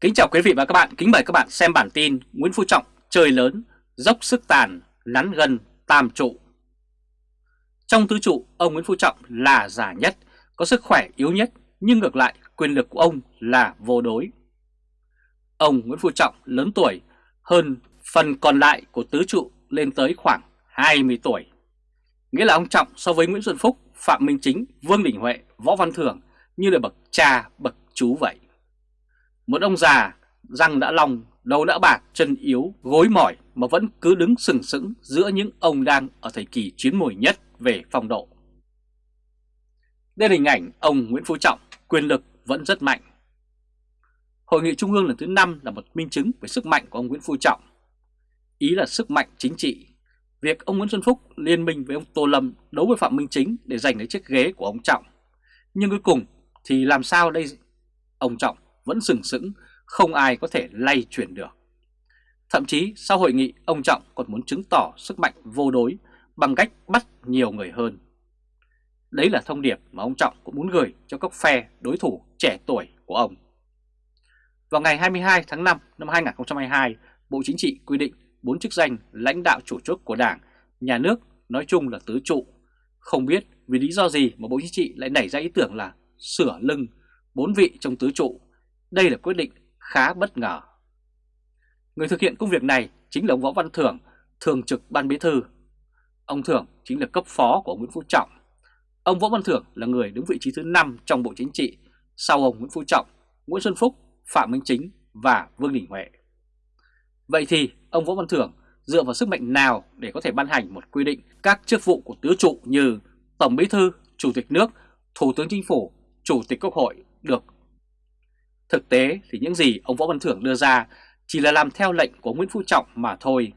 Kính chào quý vị và các bạn, kính mời các bạn xem bản tin Nguyễn Phú Trọng chơi lớn, dốc sức tàn, nắn gần tam trụ. Trong tứ trụ, ông Nguyễn Phú Trọng là già nhất, có sức khỏe yếu nhất, nhưng ngược lại quyền lực của ông là vô đối. Ông Nguyễn Phú Trọng lớn tuổi hơn phần còn lại của tứ trụ lên tới khoảng 20 tuổi. Nghĩa là ông Trọng so với Nguyễn Xuân Phúc, Phạm Minh Chính, Vương Đình Huệ, Võ Văn Thưởng như là bậc cha, bậc chú vậy. Một ông già, răng đã long, đầu đã bạc, chân yếu, gối mỏi mà vẫn cứ đứng sừng sững giữa những ông đang ở thời kỳ chiến mùi nhất về phong độ. Đây là hình ảnh ông Nguyễn Phú Trọng, quyền lực vẫn rất mạnh. Hội nghị Trung ương lần thứ 5 là một minh chứng về sức mạnh của ông Nguyễn Phú Trọng. Ý là sức mạnh chính trị. Việc ông Nguyễn Xuân Phúc liên minh với ông Tô Lâm đấu với Phạm Minh Chính để giành lấy chiếc ghế của ông Trọng. Nhưng cuối cùng thì làm sao đây? Ông Trọng vẫn sừng sững, không ai có thể lay chuyển được. Thậm chí sau hội nghị, ông Trọng còn muốn chứng tỏ sức mạnh vô đối bằng cách bắt nhiều người hơn. Đấy là thông điệp mà ông Trọng cũng muốn gửi cho các phe đối thủ trẻ tuổi của ông. Vào ngày 22 tháng 5 năm 2022, Bộ Chính trị quy định bốn chức danh lãnh đạo chủ chốt của Đảng, nhà nước nói chung là tứ trụ. Không biết vì lý do gì mà Bộ Chính trị lại nảy ra ý tưởng là sửa lưng bốn vị trong tứ trụ đây là quyết định khá bất ngờ. Người thực hiện công việc này chính là ông Võ Văn Thưởng, thường trực ban bí thư. Ông Thưởng chính là cấp phó của ông Nguyễn Phú Trọng. Ông Võ Văn Thưởng là người đứng vị trí thứ 5 trong Bộ Chính trị sau ông Nguyễn Phú Trọng, Nguyễn Xuân Phúc, Phạm Minh Chính và Vương Đình Huệ. Vậy thì ông Võ Văn Thưởng dựa vào sức mạnh nào để có thể ban hành một quy định các chức vụ của tứ trụ như Tổng Bí thư, Chủ tịch nước, Thủ tướng Chính phủ, Chủ tịch Quốc hội được Thực tế thì những gì ông Võ Văn Thưởng đưa ra chỉ là làm theo lệnh của Nguyễn Phú Trọng mà thôi.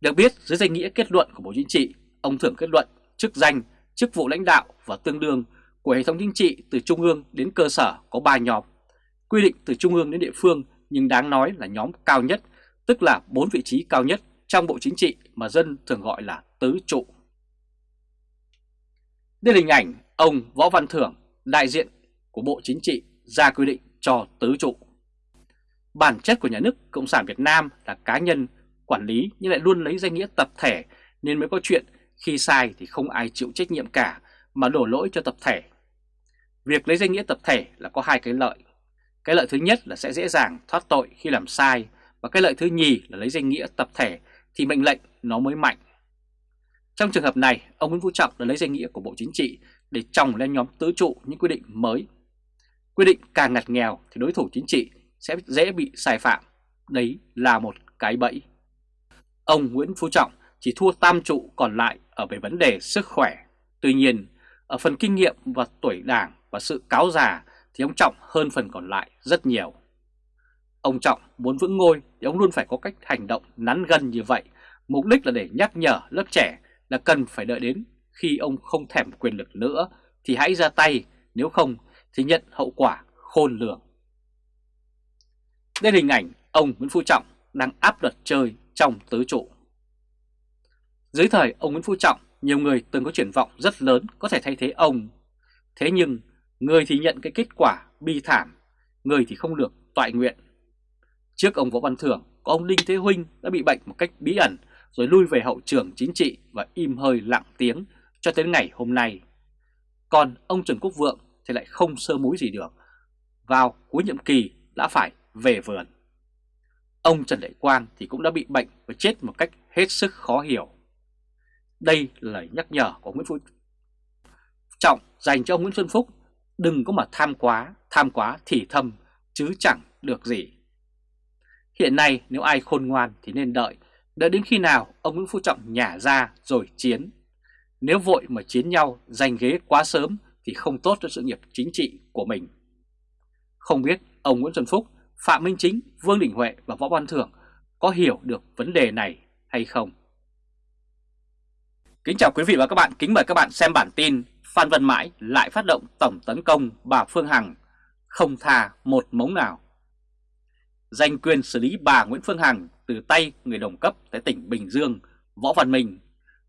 Được biết dưới danh nghĩa kết luận của Bộ Chính trị, ông Thưởng kết luận chức danh, chức vụ lãnh đạo và tương đương của hệ thống chính trị từ trung ương đến cơ sở có 3 nhóm. Quy định từ trung ương đến địa phương nhưng đáng nói là nhóm cao nhất, tức là 4 vị trí cao nhất trong Bộ Chính trị mà dân thường gọi là tứ trụ. Đây là hình ảnh ông Võ Văn Thưởng, đại diện của Bộ Chính trị ra quy định cho tứ trụ. Bản chất của nhà nước Cộng sản Việt Nam là cá nhân quản lý nhưng lại luôn lấy danh nghĩa tập thể nên mới có chuyện khi sai thì không ai chịu trách nhiệm cả mà đổ lỗi cho tập thể. Việc lấy danh nghĩa tập thể là có hai cái lợi. Cái lợi thứ nhất là sẽ dễ dàng thoát tội khi làm sai và cái lợi thứ nhì là lấy danh nghĩa tập thể thì mệnh lệnh nó mới mạnh. Trong trường hợp này, ông Nguyễn Phú Trọng đã lấy danh nghĩa của Bộ Chính trị để trồng lên nhóm tứ trụ những quy định mới Quy định càng ngặt nghèo thì đối thủ chính trị sẽ dễ bị sai phạm. Đấy là một cái bẫy. Ông Nguyễn Phú Trọng chỉ thua tam trụ còn lại ở về vấn đề sức khỏe. Tuy nhiên, ở phần kinh nghiệm và tuổi đảng và sự cáo già thì ông Trọng hơn phần còn lại rất nhiều. Ông Trọng muốn vững ngôi thì ông luôn phải có cách hành động nắn gân như vậy, mục đích là để nhắc nhở lớp trẻ là cần phải đợi đến khi ông không thèm quyền lực nữa thì hãy ra tay, nếu không thì nhận hậu quả khôn lường. Đây là hình ảnh ông Nguyễn Phú Trọng đang áp luật chơi trong tứ trụ. Dưới thời ông Nguyễn Phú Trọng, nhiều người từng có triển vọng rất lớn có thể thay thế ông. Thế nhưng, người thì nhận cái kết quả bi thảm, người thì không được toại nguyện. Trước ông Võ Văn Thưởng, có ông Đinh Thế Huynh đã bị bệnh một cách bí ẩn rồi lui về hậu trường chính trị và im hơi lặng tiếng cho tới ngày hôm nay. Còn ông Trần Quốc Vượng thì lại không sơ múi gì được. Vào cuối nhiệm kỳ đã phải về vườn. Ông Trần Đại Quang thì cũng đã bị bệnh và chết một cách hết sức khó hiểu. Đây là lời nhắc nhở của Nguyễn Phú Trọng dành cho ông Nguyễn Xuân Phúc. Đừng có mà tham quá, tham quá thì thâm, chứ chẳng được gì. Hiện nay nếu ai khôn ngoan thì nên đợi, đợi đến khi nào ông Nguyễn Phú Trọng nhả ra rồi chiến. Nếu vội mà chiến nhau giành ghế quá sớm thì không tốt cho sự nghiệp chính trị của mình. Không biết ông Nguyễn Xuân Phúc, Phạm Minh Chính, Vương Đình Huệ và Võ Văn Thưởng có hiểu được vấn đề này hay không? Kính chào quý vị và các bạn, kính mời các bạn xem bản tin Phan Văn Mãi lại phát động tổng tấn công bà Phương Hằng, không tha một mống nào. Danh quyền xử lý bà Nguyễn Phương Hằng từ tay người đồng cấp tại tỉnh Bình Dương, Võ Văn Minh,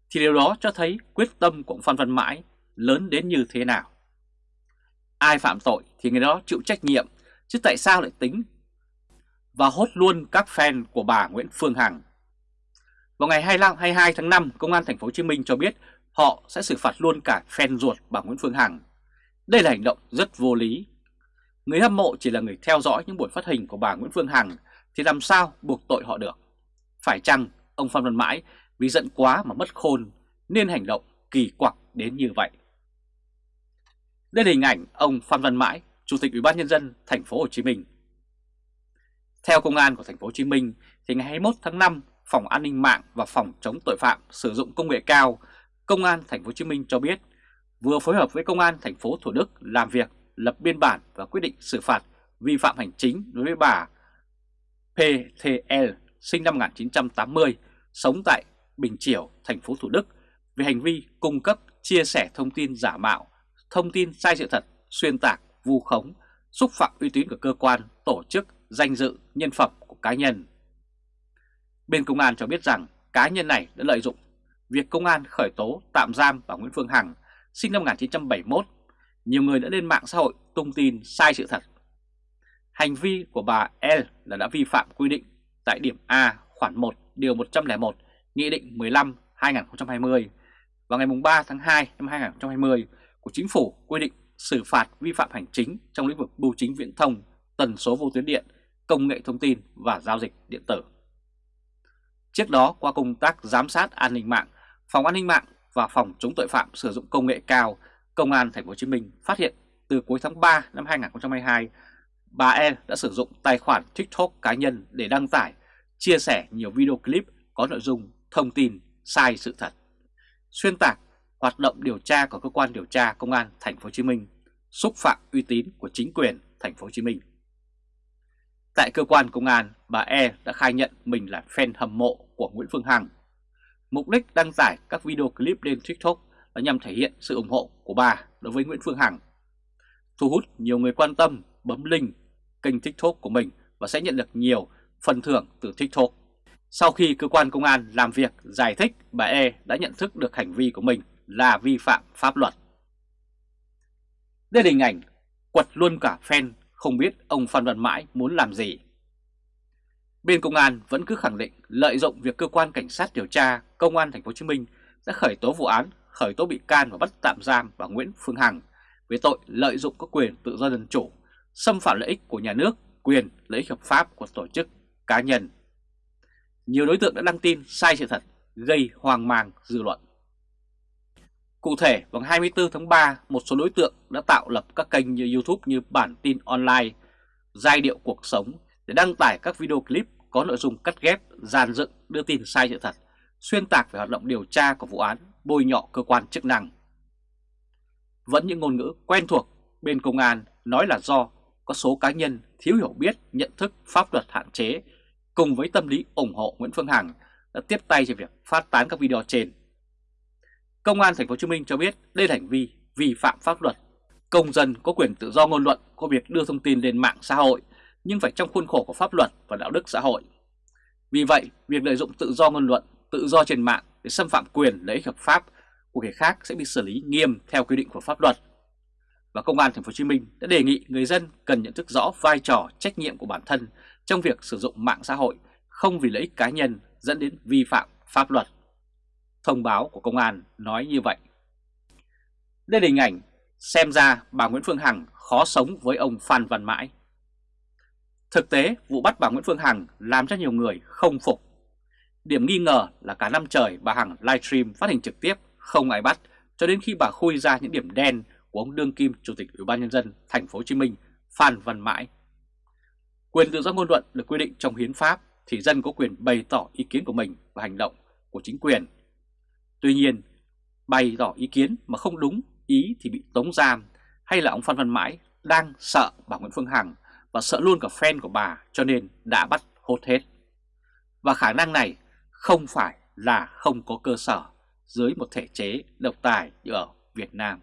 thì điều đó cho thấy quyết tâm của ông Phan Văn Mãi lớn đến như thế nào. Ai phạm tội thì người đó chịu trách nhiệm, chứ tại sao lại tính và hốt luôn các fan của bà Nguyễn Phương Hằng. Vào ngày 25, 22 tháng 5, Công an thành phố Hồ Chí Minh cho biết họ sẽ xử phạt luôn cả fan ruột bà Nguyễn Phương Hằng. Đây là hành động rất vô lý. Người hâm mộ chỉ là người theo dõi những buổi phát hình của bà Nguyễn Phương Hằng thì làm sao buộc tội họ được? Phải chăng ông Phan Văn Mãi vì giận quá mà mất khôn nên hành động kỳ quặc đến như vậy? Đây là hình ảnh ông Phan Văn Mãi, Chủ tịch Ủy ban nhân dân thành phố Hồ Chí Minh. Theo công an của thành phố Hồ Chí Minh thì ngày 21 tháng 5, Phòng An ninh mạng và Phòng chống tội phạm sử dụng công nghệ cao, Công an thành phố Hồ Chí Minh cho biết vừa phối hợp với Công an thành phố Thủ Đức làm việc, lập biên bản và quyết định xử phạt vi phạm hành chính đối với bà PTL sinh năm 1980, sống tại Bình Triều, thành phố Thủ Đức về hành vi cung cấp, chia sẻ thông tin giả mạo, thông tin sai sự thật, xuyên tạc, vu khống, xúc phạm uy tín của cơ quan, tổ chức, danh dự, nhân phẩm của cá nhân. Bên công an cho biết rằng cá nhân này đã lợi dụng việc công an khởi tố tạm giam bà Nguyễn Phương Hằng sinh năm 1971. Nhiều người đã lên mạng xã hội tung tin sai sự thật. Hành vi của bà L là đã vi phạm quy định tại điểm A khoản 1 điều 101 Nghị định 15 2020 vào ngày 3 tháng 2 năm 2020 của Chính phủ quy định xử phạt vi phạm hành chính trong lĩnh vực bưu chính viễn thông, tần số vô tuyến điện, công nghệ thông tin và giao dịch điện tử. Trước đó, qua công tác giám sát an ninh mạng, Phòng An ninh mạng và Phòng chống tội phạm sử dụng công nghệ cao, Công an Thành phố Hồ Chí Minh phát hiện từ cuối tháng 3 năm 2022, bà E đã sử dụng tài khoản TikTok cá nhân để đăng tải, chia sẻ nhiều video clip có nội dung thông tin sai sự thật, xuyên tạc hoạt động điều tra của cơ quan điều tra công an thành phố Hồ Chí Minh, xúc phạm uy tín của chính quyền thành phố Hồ Chí Minh. Tại cơ quan công an, bà E đã khai nhận mình là fan hâm mộ của Nguyễn Phương Hằng. Mục đích đăng tải các video clip lên TikTok là nhằm thể hiện sự ủng hộ của bà đối với Nguyễn Phương Hằng. Thu hút nhiều người quan tâm bấm link kênh TikTok của mình và sẽ nhận được nhiều phần thưởng từ TikTok. Sau khi cơ quan công an làm việc giải thích, bà E đã nhận thức được hành vi của mình là vi phạm pháp luật. Đây là hình ảnh quật luôn cả fan không biết ông Phan Văn Mãi muốn làm gì. Bên công an vẫn cứ khẳng định lợi dụng việc cơ quan cảnh sát điều tra công an thành phố Hồ Chí Minh đã khởi tố vụ án, khởi tố bị can và bắt tạm giam bà Nguyễn Phương Hằng về tội lợi dụng các quyền tự do dân chủ, xâm phạm lợi ích của nhà nước, quyền lợi ích hợp pháp của tổ chức cá nhân. Nhiều đối tượng đã đăng tin sai sự thật, gây hoang mang dư luận. Cụ thể, vào 24 tháng 3, một số đối tượng đã tạo lập các kênh như YouTube như Bản tin online, Giai điệu cuộc sống để đăng tải các video clip có nội dung cắt ghép, dàn dựng, đưa tin sai sự thật, xuyên tạc về hoạt động điều tra của vụ án, bôi nhọ cơ quan chức năng. Vẫn những ngôn ngữ quen thuộc bên công an nói là do có số cá nhân thiếu hiểu biết, nhận thức pháp luật hạn chế cùng với tâm lý ủng hộ Nguyễn Phương Hằng đã tiếp tay cho việc phát tán các video trên. Công an thành phố Hồ Chí Minh cho biết đây là hành vi vi phạm pháp luật. Công dân có quyền tự do ngôn luận có việc đưa thông tin lên mạng xã hội nhưng phải trong khuôn khổ của pháp luật và đạo đức xã hội. Vì vậy, việc lợi dụng tự do ngôn luận, tự do trên mạng để xâm phạm quyền lợi ích hợp pháp của người khác sẽ bị xử lý nghiêm theo quy định của pháp luật. Và Công an thành phố Hồ Chí Minh đã đề nghị người dân cần nhận thức rõ vai trò trách nhiệm của bản thân trong việc sử dụng mạng xã hội không vì lợi ích cá nhân dẫn đến vi phạm pháp luật. Thông báo của công an nói như vậy. Đây là hình ảnh xem ra bà Nguyễn Phương Hằng khó sống với ông Phan Văn Mãi. Thực tế, vụ bắt bà Nguyễn Phương Hằng làm cho nhiều người không phục. Điểm nghi ngờ là cả năm trời bà Hằng livestream phát hình trực tiếp không ai bắt cho đến khi bà khui ra những điểm đen của ông đương kim chủ tịch Ủy ban nhân dân thành phố Hồ Chí Minh Phan Văn Mãi. Quyền tự do ngôn luận được quy định trong hiến pháp thì dân có quyền bày tỏ ý kiến của mình và hành động của chính quyền. Tuy nhiên, bày tỏ ý kiến mà không đúng ý thì bị tống giam hay là ông Phan Văn Mãi đang sợ bà Nguyễn Phương Hằng và sợ luôn cả fan của bà cho nên đã bắt hốt hết. Và khả năng này không phải là không có cơ sở dưới một thể chế độc tài như ở Việt Nam.